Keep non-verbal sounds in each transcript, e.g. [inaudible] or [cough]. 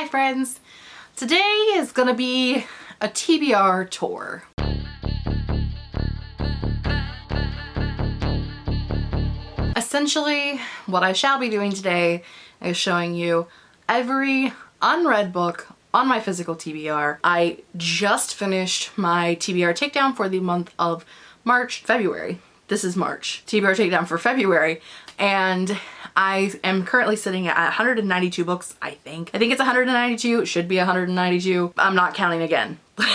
Hi friends! Today is gonna be a TBR tour. Essentially, what I shall be doing today is showing you every unread book on my physical TBR. I just finished my TBR takedown for the month of March, February. This is March. TBR takedown for February and I am currently sitting at 192 books, I think. I think it's 192, it should be 192. I'm not counting again. [laughs]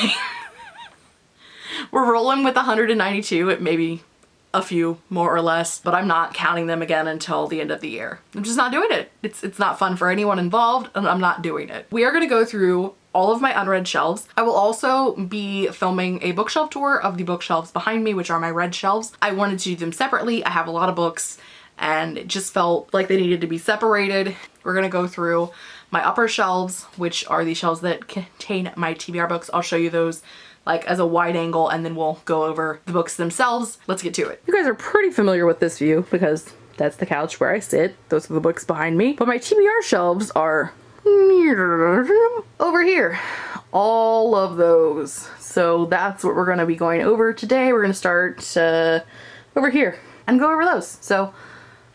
We're rolling with 192, it may be a few more or less, but I'm not counting them again until the end of the year. I'm just not doing it. It's, it's not fun for anyone involved and I'm not doing it. We are gonna go through all of my unread shelves. I will also be filming a bookshelf tour of the bookshelves behind me, which are my red shelves. I wanted to do them separately. I have a lot of books and it just felt like they needed to be separated. We're gonna go through my upper shelves, which are the shelves that contain my TBR books. I'll show you those like as a wide angle and then we'll go over the books themselves. Let's get to it. You guys are pretty familiar with this view because that's the couch where I sit. Those are the books behind me. But my TBR shelves are over here. All of those. So that's what we're gonna be going over today. We're gonna start uh, over here and go over those. So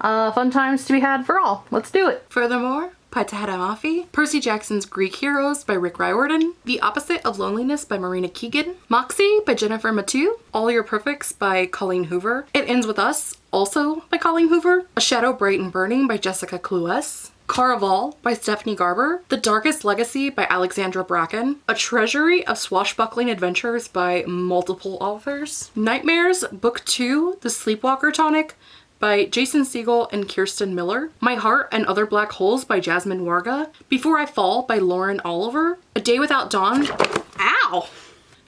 uh, fun times to be had for all. Let's do it. Furthermore, by Tahereh Mafi, Percy Jackson's Greek Heroes by Rick Riordan, The Opposite of Loneliness by Marina Keegan, Moxie by Jennifer Mathieu, All Your Perfects by Colleen Hoover, It Ends With Us, also by Colleen Hoover, A Shadow Bright and Burning by Jessica Cluess, Caraval by Stephanie Garber, The Darkest Legacy by Alexandra Bracken, A Treasury of Swashbuckling Adventures by multiple authors, Nightmares Book 2, The Sleepwalker Tonic by Jason Segel and Kirsten Miller, My Heart and Other Black Holes by Jasmine Warga, Before I Fall by Lauren Oliver, A Day Without Dawn, ow!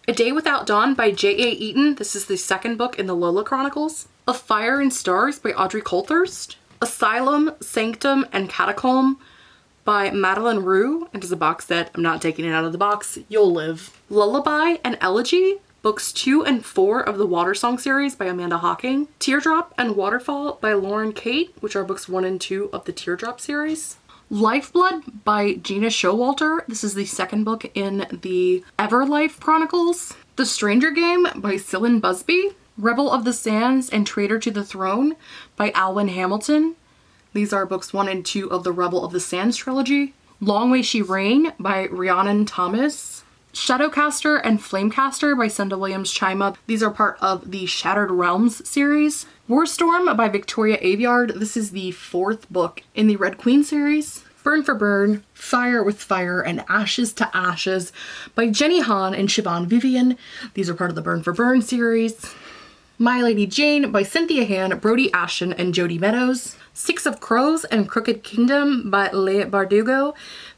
A Day Without Dawn by J.A. Eaton, this is the second book in the Lola Chronicles, A Fire and Stars by Audrey Coulthurst, Asylum, Sanctum, and Catacomb by Madeline Roux, and as a box set, I'm not taking it out of the box, you'll live. Lullaby and Elegy books two and four of the Water Song series by Amanda Hocking, Teardrop and Waterfall by Lauren Kate, which are books one and two of the Teardrop series. Lifeblood by Gena Showalter. This is the second book in the Everlife Chronicles. The Stranger Game by Sylvan Busby. Rebel of the Sands and Traitor to the Throne by Alwyn Hamilton. These are books one and two of the Rebel of the Sands trilogy. Long Way She Reign by Rhiannon Thomas. Shadowcaster and Flamecaster by Cinda Williams-Chima. These are part of the Shattered Realms series. Warstorm by Victoria Aveyard. This is the fourth book in the Red Queen series. Burn for Burn, Fire with Fire, and Ashes to Ashes by Jenny Han and Siobhan Vivian. These are part of the Burn for Burn series. My Lady Jane by Cynthia Han, Brodi Ashton, and Jodi Meadows. Six of Crows and Crooked Kingdom by Leigh Bardugo.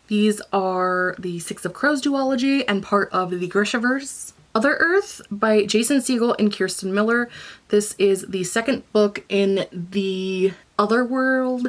These are the Six of Crows duology and part of the Grishaverse. Other Earth by Jason Segel and Kirsten Miller. This is the second book in the Otherworld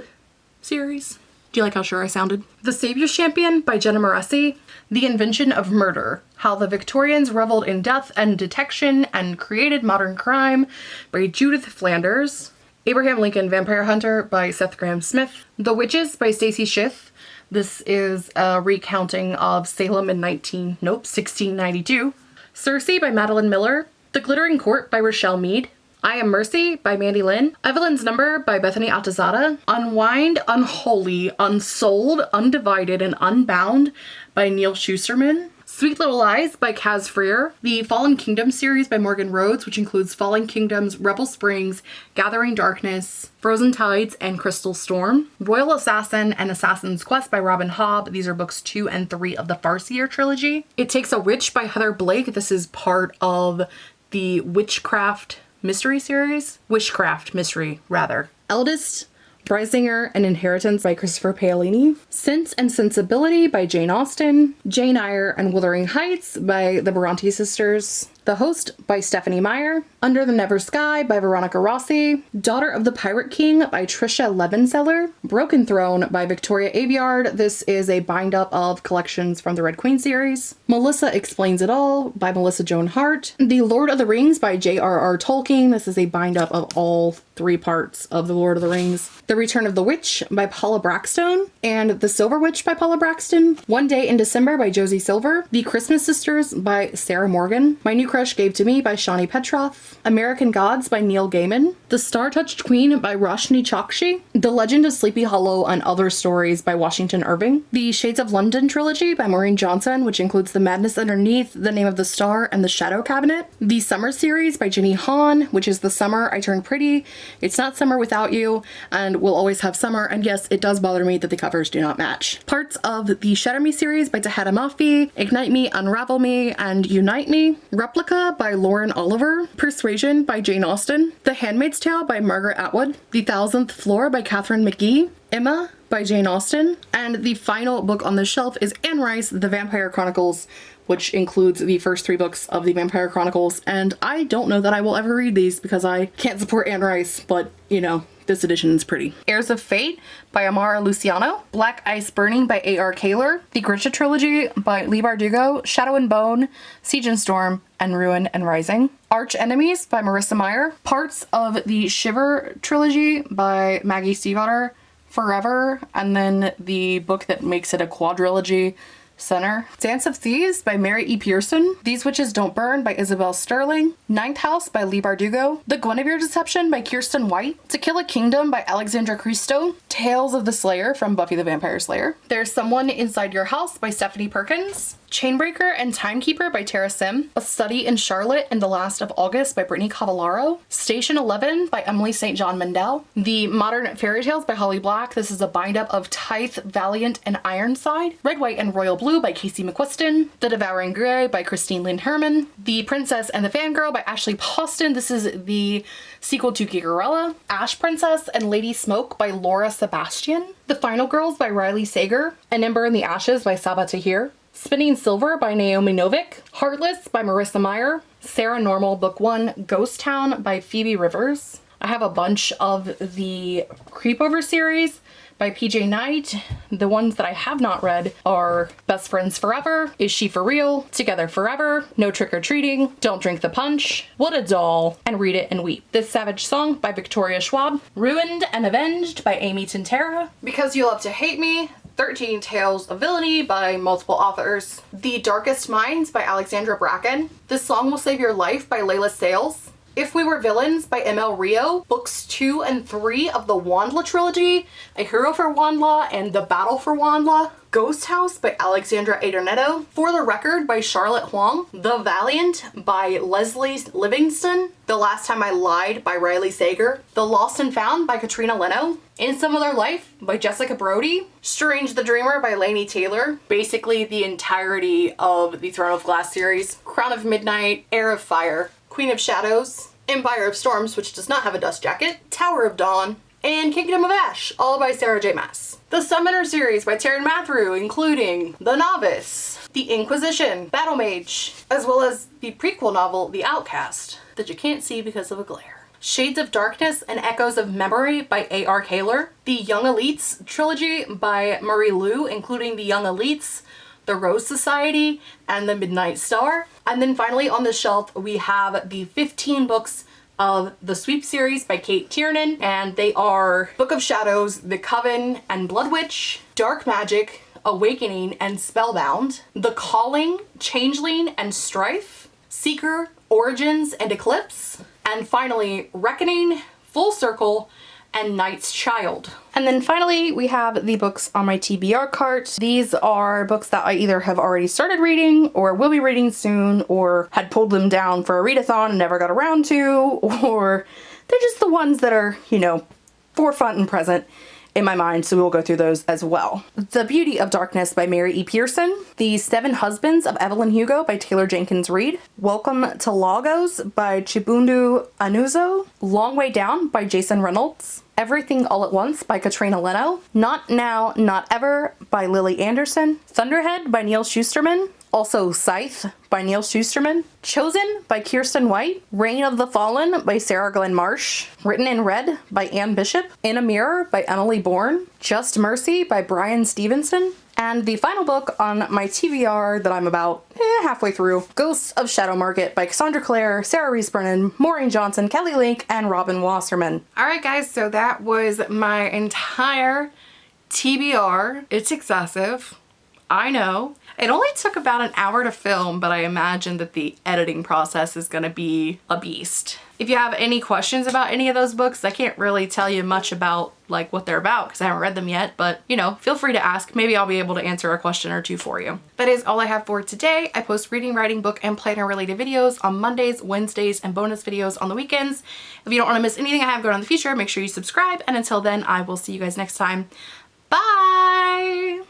series. Do you like how sure I sounded? The Savior's Champion by Jenna Moreci. The Invention of Murder. How the Victorians Reveled in Death and Detection and Created Modern Crime by Judith Flanders. Abraham Lincoln Vampire Hunter by Seth Grahame-Smith. The Witches by Stacy Schiff. This is a recounting of Salem in 19, nope, 1692. Circe by Madeline Miller. The Glittering Court by Richelle Mead. I Am Mercy by Mandy Lynn. Evelyn's Number by Bethany Altazada, Unwind, Unholy, Unsold, Undivided, and Unbound by Neal Shusterman, Sweet Little Lies by Kaz Frear, the Fallen Kingdom series by Morgan Rhodes, which includes Fallen Kingdoms, Rebel Springs, Gathering Darkness, Frozen Tides, and Crystal Storm. Royal Assassin and Assassin's Quest by Robin Hobb. These are books two and three of the Farseer trilogy. It Takes a Witch by Heather Blake. This is part of the Witchcraft mystery series. Witchcraft mystery, rather. Eldest Brisingr and Inheritance by Christopher Paolini, Sense and Sensibility by Jane Austen, Jane Eyre and Wuthering Heights by the Bronte sisters, The Host by Stephenie Meyer, Under the Never Sky by Veronica Rossi, Daughter of the Pirate King by Tricia Levenseller, Broken Throne by Victoria Aveyard. This is a bind up of collections from the Red Queen series. Melissa Explains It All by Melissa Joan Hart. The Lord of the Rings by J.R.R. Tolkien. This is a bind up of all three parts of The Lord of the Rings. The Return of the Witch by Paula Brackston and The Silver Witch by Paula Brackston. One Day in December by Josie Silver. The Christmas Sisters by Sarah Morgan. My New Crush Gave to Me by Shani Petroff. American Gods by Neil Gaiman. The Star Touched Queen by Roshani Chokshi. The Legend of Sleepy Hollow and Other Stories by Washington Irving. The Shades of London trilogy by Maureen Johnson, which includes The Madness Underneath, The Name of the Star, and The Shadow Cabinet. The Summer series by Jenny Han, which is The Summer I Turned Pretty, it's not summer without you and we'll always have summer. And yes, it does bother me that the covers do not match. Parts of the Shatter Me series by Tahereh Mafi, Ignite Me, Unravel Me, and Unite Me. Replica by Lauren Oliver. Persuasion by Jane Austen. The Handmaid's Tale by Margaret Atwood. The Thousandth Floor by Katharine McGee. Emma by Jane Austen. And the final book on the shelf is Anne Rice, The Vampire Chronicles which includes the first three books of the Vampire Chronicles. And I don't know that I will ever read these because I can't support Anne Rice, but you know, this edition is pretty. Heirs of Fate by Amara Luciano, Black Ice Burning by A.R. Kahler, The Grisha Trilogy by Leigh Bardugo, Shadow and Bone, Siege and Storm, and Ruin and Rising. Arch Enemies by Marissa Meyer, parts of the Shiver Trilogy by Maggie Stiefvater, Forever, and then the book that makes it a quadrilogy Center. Dance of Thieves by Mary E. Pearson. These Witches Don't Burn by Isabel Sterling. Ninth House by Leigh Bardugo. The Guinevere Deception by Kirsten White. To Kill a Kingdom by Alexandra Christo. Tales of the Slayer from Buffy the Vampire Slayer. There's Someone Inside Your House by Stephanie Perkins. Chainbreaker and Timekeeper by Tara Sim, A Study in Charlotte and the Last of August by Brittany Cavallaro, Station 11 by Emily St. John Mandel, The Modern Fairy Tales by Holly Black. This is a bind up of Tithe, Valiant, and Ironside, Red, White, and Royal Blue by Casey McQuiston, The Devouring Grey by Christine Lynn Herman, The Princess and the Fangirl by Ashley Poston. This is the sequel to Geekerella, Ash Princess and Lady Smoke by Laura Sebastian, The Final Girls by Riley Sager, An Ember in the Ashes by Sabaa Tahir, Spinning Silver by Naomi Novik, Heartless by Marissa Meyer, Saranormal Book 1, Ghost Town by Phoebe Rivers. I have a bunch of the Creepover series by PJ Night. The ones that I have not read are Best Friends Forever, Is She For Real, Together Forever, No Trick or Treating, Don't Drink the Punch, What a Doll, and Read It and Weep. This Savage Song by Victoria Schwab, Ruined and Avenged by Amy Tintera, Because You Love to Hate Me, 13 Tales of Villainy by multiple authors, The Darkest Minds by Alexandra Bracken, This Song Will Save Your Life by Leila Sales, If We Were Villains by ML Rio, books 2 and 3 of the WondLa trilogy, A Hero for WondLa and The Battle for WondLa, Ghost House by Alexandra Adornetto, For the Record by Charlotte Huang, The Valiant by Lesley Livingston, The Last Time I Lied by Riley Sager, The Lost and Found by Katrina Leno, In Some Other Life by Jessica Brody, Strange the Dreamer by Laini Taylor, basically the entirety of the Throne of Glass series, Crown of Midnight, Heir of Fire, Queen of Shadows, Empire of Storms, which does not have a dust jacket, Tower of Dawn, and Kingdom of Ash, all by Sarah J. Maas. The Summoner series by Taran Matharu, including The Novice, The Inquisition, Battle Mage, as well as the prequel novel, The Outcast, that you can't see because of a glare. Shades of Darkness and Echoes of Memory by A.R. Kahler, The Young Elites trilogy by Marie Lu, including The Young Elites, The Rose Society, and The Midnight Star. And then finally on the shelf we have the 15 books of the Sweep series by Cate Tiernan, and they are Book of Shadows, The Coven, and Blood Witch, Dark Magic, Awakening, and Spellbound, The Calling, Changeling, and Strife, Seeker, Origins, and Eclipse, and finally Reckoning, Full Circle, and Night's Child. And then finally, we have the books on my TBR cart. These are books that I either have already started reading or will be reading soon or had pulled them down for a readathon and never got around to, [laughs] or they're just the ones that are, you know, forefront and present in my mind, so we will go through those as well. The Beauty of Darkness by Mary E. Pearson, The Seven Husbands of Evelyn Hugo by Taylor Jenkins Reid, Welcome to Lagos by Chibundu Onuzo, Long Way Down by Jason Reynolds, Everything All at Once by Katrina Leno, Not Now, Not Ever by Lily Anderson, Thunderhead by Neal Shusterman, also Scythe by Neal Shusterman, Chosen by Kirsten White, Reign of the Fallen by Sarah Glenn Marsh, Written in Red by Anne Bishop, In a Mirror by Emily Bourne, Just Mercy by Bryan Stevenson, and the final book on my TBR that I'm about eh, halfway through, Ghosts of Shadow Market by Cassandra Clare, Sarah Rees Brennan, Maureen Johnson, Kelly Link, and Robin Wasserman. Alright guys, so that was my entire TBR. It's excessive. I know. It only took about an hour to film, but I imagine that the editing process is gonna be a beast. If you have any questions about any of those books, I can't really tell you much about like what they're about because I haven't read them yet, but you know, feel free to ask. Maybe I'll be able to answer a question or two for you. That is all I have for today. I post reading, writing, book, and planner related videos on Mondays, Wednesdays, and bonus videos on the weekends. If you don't want to miss anything I have going on in the future, make sure you subscribe. And until then, I will see you guys next time. Bye!